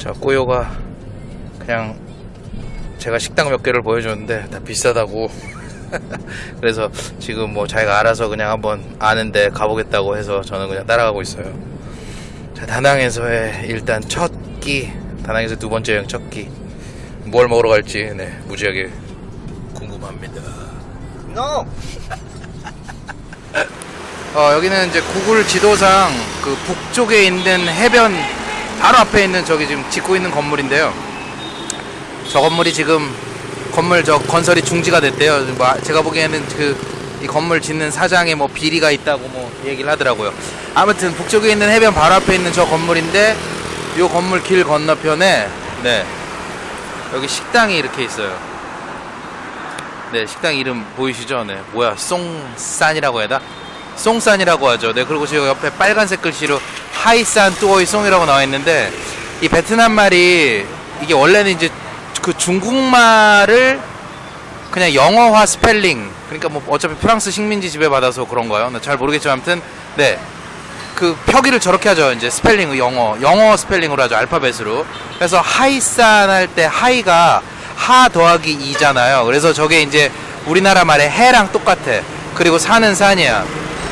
자, 꾸요가 그냥 제가 식당 몇 개를 보여줬는데 다 비싸다고. 그래서 지금 뭐 자기가 알아서 그냥 한번 아는데 가보겠다고 해서 저는 그냥 따라가고 있어요. 자, 다낭에서의 일단 첫 끼, 다낭에서 두 번째 여행 첫 끼. 뭘 먹으러 갈지, 네, 무지하게 궁금합니다. No. 어, 여기는 이제 구글 지도상 그 북쪽에 있는 해변 바로 앞에 있는 저기 지금 짓고 있는 건물인데요. 저 건물이 지금 건물 저 건설이 중지가 됐대요. 뭐 아- 제가 보기에는 그 이 건물 짓는 사장에 뭐 비리가 있다고 뭐 얘기를 하더라고요. 아무튼 북쪽에 있는 해변 바로 앞에 있는 저 건물인데 요 건물 길 건너편에 네 여기 식당이 이렇게 있어요. 네 식당 이름 보이시죠? 네 뭐야 송산이라고 되나? 송산이라고 하죠. 네, 그리고 지금 옆에 빨간색 글씨로 hải sản tươi sống이라고 나와 있는데 이 베트남 말이 이게 원래는 이제 그 중국말을 그냥 영어화 스펠링 그러니까 뭐 어차피 프랑스 식민지 지배받아서 그런가요? 네, 잘 모르겠지만 아무튼 네. 그 표기를 저렇게 하죠. 이제 스펠링 영어 영어 스펠링으로 하죠. 알파벳으로. 그래서 hải sản 할 때 하이가 하 더하기 이잖아요. 그래서 저게 이제 우리나라 말의 해랑 똑같아. 그리고 산은 산이야.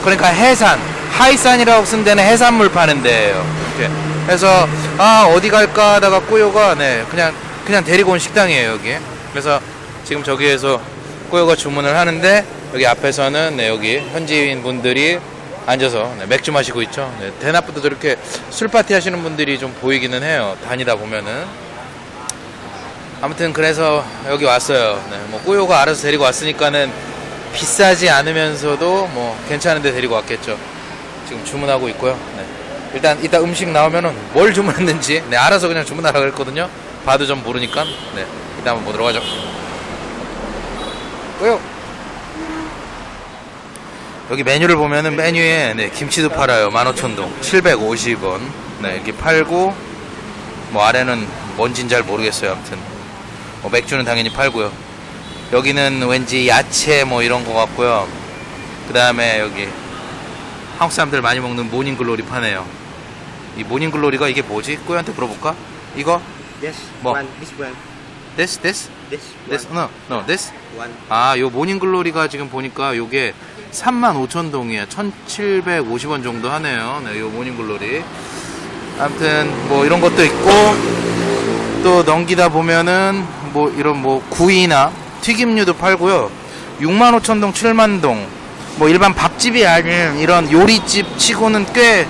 그러니까 해산 하이산이라고 쓴 데는 해산물 파는 데예요. 이렇게. 그래서 아 어디 갈까 하다가 꾸요가 네 그냥 그냥 데리고 온 식당이에요 여기. 그래서 지금 저기에서 꾸요가 주문을 하는데 여기 앞에서는 네 여기 현지인 분들이 앉아서 네, 맥주 마시고 있죠. 네, 대낮부터 저렇게 술 파티 하시는 분들이 좀 보이기는 해요. 다니다 보면은. 아무튼 그래서 여기 왔어요. 네, 뭐 꾸요가 알아서 데리고 왔으니까는 비싸지 않으면서도 뭐 괜찮은데 데리고 왔겠죠. 지금 주문하고 있고요. 네. 일단 이따 음식 나오면은 뭘 주문했는지 네, 알아서 그냥 주문하라고 했거든요. 봐도 좀 모르니까. 네, 이따 한번 보도록 하죠. 꾸요. 여기 메뉴를 보면은 메뉴에 네, 김치도 팔아요. 15,000동. 750원. 네, 이렇게 팔고 뭐 아래는 뭔진 잘 모르겠어요. 아무튼 뭐 맥주는 당연히 팔고요. 여기는 왠지 야채 뭐 이런 거 같고요. 그 다음에 여기 한국 사람들 많이 먹는 morning glory 파네요. 이 morning glory가 이게 뭐지? 꾸이한테 물어볼까? 이거? Yes. Mo. One. This one. this this This. this one. no no this One. 아, 요 morning glory가 지금 보니까 요게 35,000동이야. 1,750원 정도 하네요. 네, 요 morning glory. 아무튼 뭐 이런 것도 있고 또 넘기다 보면은 뭐 이런 뭐 구이나 튀김류도 팔고요. 65,000동, 7만동. 뭐 일반 밥집이 아닌 이런 요리집 치고는 꽤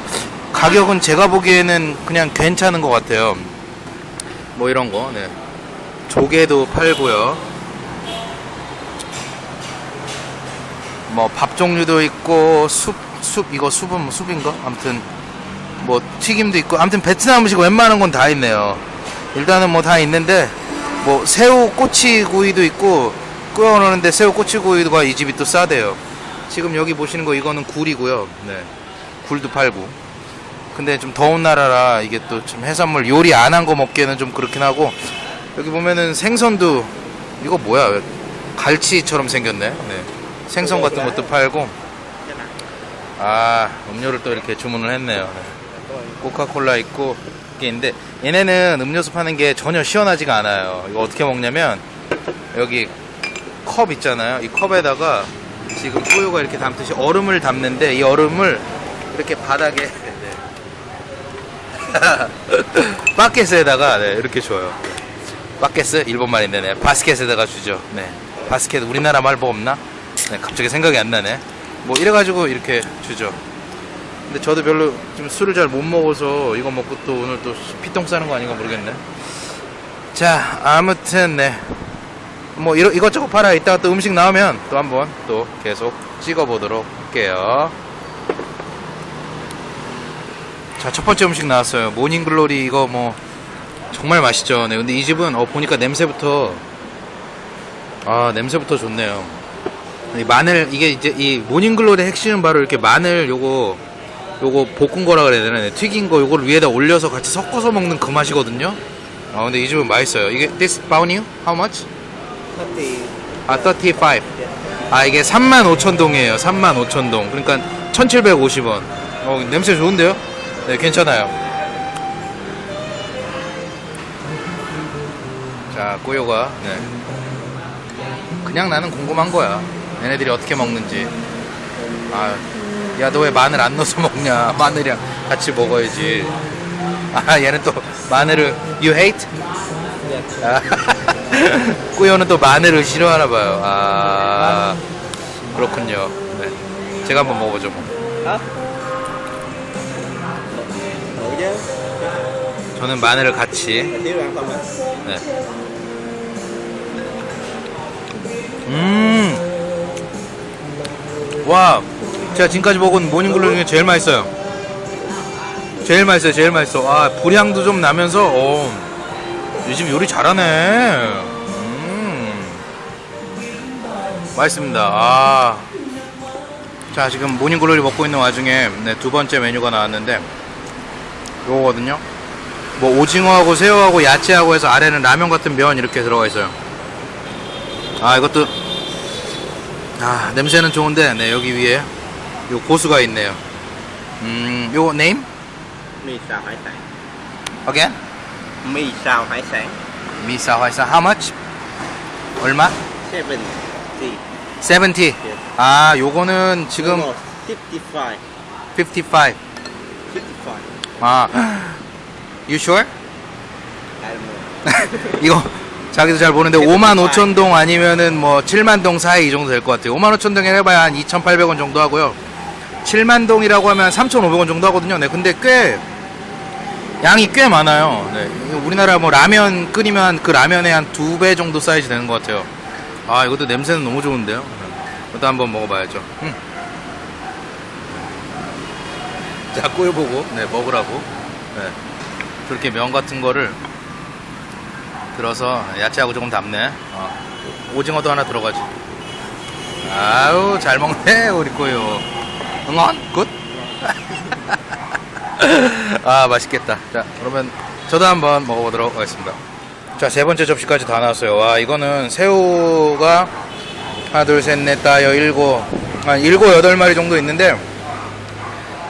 가격은 제가 보기에는 그냥 괜찮은 것 같아요. 뭐 이런 거, 네. 조개도 팔고요. 뭐 밥 종류도 있고 숲, 숲 이거 숲은 뭐 숲인가? 아무튼 뭐 튀김도 있고 아무튼 베트남 음식 웬만한 건 다 있네요. 일단은 뭐 다 있는데 뭐 새우 꼬치구이도 있고 끓여놓는데 새우 꼬치구이가 이 집이 또 싸대요. 지금 여기 보시는 거 이거는 굴이고요. 네. 굴도 팔고. 근데 좀 더운 나라라 이게 또 좀 해산물 요리 안 한 거 먹기에는 좀 그렇긴 하고 여기 보면은 생선도 이거 뭐야 왜 갈치처럼 생겼네. 네. 생선 같은 것도 팔고 아 음료를 또 이렇게 주문을 했네요. 네. 코카콜라 있고 이게 있는데 얘네는 음료수 파는 게 전혀 시원하지가 않아요. 이거 어떻게 먹냐면 여기 컵 있잖아요. 이 컵에다가 지금 뿌유가 이렇게 담듯이 얼음을 담는데 이 얼음을 이렇게 바닥에 네. 바켓에다가 네, 이렇게 줘요. 바켓스 일본 말인데 네. 바스켓에다가 주죠. 네. 바스켓 우리나라 말 뭐 없나? 네, 갑자기 생각이 안 나네. 뭐 이래가지고 이렇게 주죠. 근데 저도 별로 좀 술을 잘 못 먹어서 이거 먹고 또 오늘 또 피똥 싸는 거 아닌가 모르겠네. 자, 아무튼 네. 뭐 이러, 이것저것 팔아 이따가 또 음식 나오면 또 한번 또 계속 찍어보도록 할게요. 자, 첫 번째 음식 나왔어요. 모닝글로리 이거 뭐 정말 맛있죠. 네, 근데 이 집은 어 보니까 냄새부터 아 냄새부터 좋네요. 이 마늘 이게 이제 이 모닝글로리의 핵심은 바로 이렇게 마늘 요거 요거 볶은 거라 그래야 되나 네, 튀긴 거 요거를 위에다 올려서 같이 섞어서 먹는 그 맛이거든요. 아 근데 이 집은 맛있어요. 이게 this nhiêu? How much? 30 아 35. 아 이게 35,000동이에요. 35,000동. 그러니까 1,750원. 어 냄새 좋은데요? 네 괜찮아요. 자 꼬요가 네. 그냥 나는 궁금한 거야. 얘네들이 어떻게 먹는지. 아, 야, 너 왜 마늘 안 넣어서 먹냐? 마늘이랑 같이 먹어야지. 아, 얘는 또 마늘을, you hate? 아, 꾸요는 또 마늘을 싫어하나 봐요. 아, 그렇군요. 네. 제가 한번 먹어보죠. 뭐. 저는 마늘을 같이. 네. 음. 와, 제가 지금까지 먹은 모닝글로 중에 제일 맛있어요. 제일 맛있어요, 제일 맛있어. 아, 불향도 좀 나면서, 어, 요즘 요리 잘하네. 음. 맛있습니다. 아. 자, 지금 모닝글로리 먹고 있는 와중에 네, 두 번째 메뉴가 나왔는데, 요거거든요. 뭐 오징어하고 새우하고 야채하고 해서 아래는 라면 같은 면 이렇게 들어가 있어요. 아 이것도 아 냄새는 좋은데 네 여기 위에 요 고수가 있네요. 음 요거 xào hải sản again? hải sản 미사 화이사 how much? 얼마? 70 70아 요거는 지금 55 55 55 아 you sure 이거 자기도 잘 모르는데 5만 5천 동 아니면은 뭐 7만 동 사이 이 정도 될 것 같아요. 5만 5천 동에 해봐야 한 2,800원 정도 하고요. 7만 동이라고 하면 3,500원 정도 하거든요. 네, 근데 꽤 양이 꽤 많아요. 네, 우리나라 뭐 라면 끓이면 그 라면의 한 두 배 정도 사이즈 되는 것 같아요. 아 이것도 냄새는 너무 좋은데요. 네, 이것도 한번 먹어봐야죠. 음. 자 꼬여보고 네 먹으라고. 네, 저렇게 면 같은 거를 들어서 야채하고 조금 담네. 어. 오징어도 하나 들어가지. 아유 잘 먹네 우리 꼬요. Ngon good. 아 맛있겠다. 자 그러면 저도 한번 먹어보도록 하겠습니다. 자 세 번째 접시까지 다 나왔어요. 와 이거는 새우가 하나 둘 셋 넷 다 여 일곱 한 일곱 여덟 마리 정도 있는데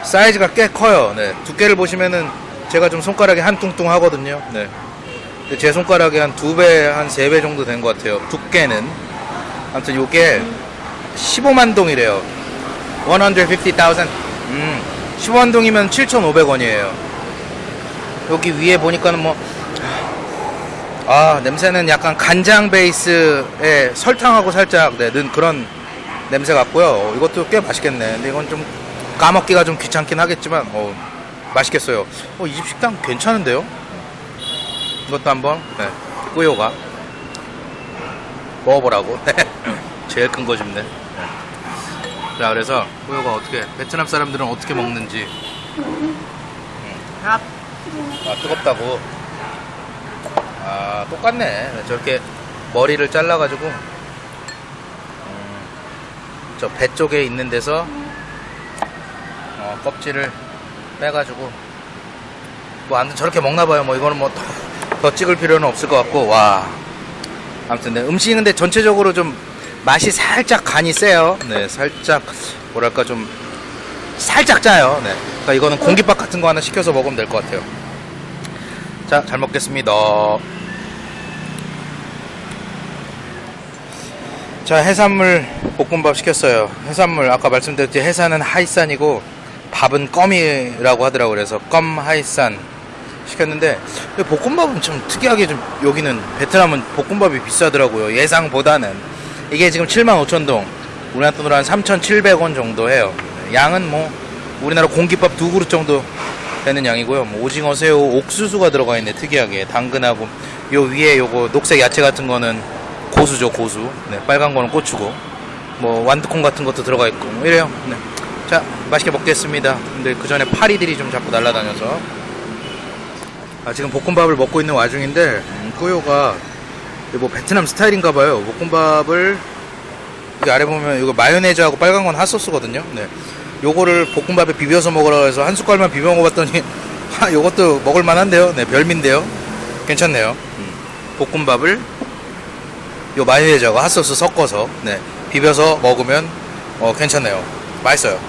사이즈가 꽤 커요. 네 두께를 보시면은 제가 좀 손가락이 한 뚱뚱 하거든요. 네. 제 손가락이 한 두 배, 한 세 배 정도 된 것 같아요. 두께는. 아무튼 요게 15만 동이래요. 150,000. 음, 15만 동이면 7,500원이에요. 여기 위에 보니까는 뭐, 아, 냄새는 약간 간장 베이스에 설탕하고 살짝 네, 넣은 그런 냄새 같고요. 어, 이것도 꽤 맛있겠네. 근데 이건 좀 까먹기가 좀 귀찮긴 하겠지만, 어, 맛있겠어요. 어, 이 집 식당 괜찮은데요? 이것도 한번 네, 꾸요가 먹어보라고 제일 큰거 줍네 네. 자 그래서 꾸요가 어떻게 베트남 사람들은 어떻게 먹는지 Hấp 아 뜨겁다고 아 똑같네 네, 저렇게 머리를 잘라가지고 음, 저배 쪽에 있는 데서 어, 껍질을 빼가지고 뭐 아무튼 저렇게 먹나봐요. 뭐 이거는 뭐 더 찍을 필요는 없을 것 같고 와. 아무튼 네, 음식은 근데 전체적으로 좀 맛이 살짝 간이 세요. 네 살짝 뭐랄까 좀 살짝 짜요. 네. 그러니까 이거는 공깃밥 같은 거 하나 시켜서 먹으면 될 것 같아요. 자 잘 먹겠습니다. 자 해산물 볶음밥 시켰어요. 해산물 아까 말씀드렸듯이 해산은 하이산이고 밥은 껌이라고 하더라고요 그래서 껌 하이산 시켰는데 볶음밥은 좀 특이하게 좀 여기는 베트남은 볶음밥이 비싸더라고요. 예상보다는. 이게 지금 75,000동. 우리나라 돈으로 한 3,700원 정도 해요. 양은 뭐 우리나라 공깃밥 두 그릇 정도 되는 양이고요. 뭐 오징어 새우 옥수수가 들어가 있네 특이하게. 당근하고 요 위에 요거 녹색 야채 같은 거는 고수죠 고수. 네, 빨간 거는 고추고. 뭐 완두콩 같은 것도 들어가 있고 뭐 이래요. 네. 자 맛있게 먹겠습니다 근데 그 전에 파리들이 좀 자꾸 날아다녀서 아, 지금 볶음밥을 먹고 있는 와중인데 음, 꾸요가 뭐 베트남 스타일인가 봐요 볶음밥을 여기 아래 보면 이거 마요네즈하고 빨간 건 핫소스거든요. 네. 요거를 볶음밥에 비벼서 먹으라 해서 한 숟갈만 비벼 먹어봤더니 하, 요것도 먹을 만한데요. 네, 별미인데요. 괜찮네요. 음. 볶음밥을 요 마요네즈하고 핫소스 섞어서 네, 비벼서 먹으면 어, 괜찮네요. 맛있어요.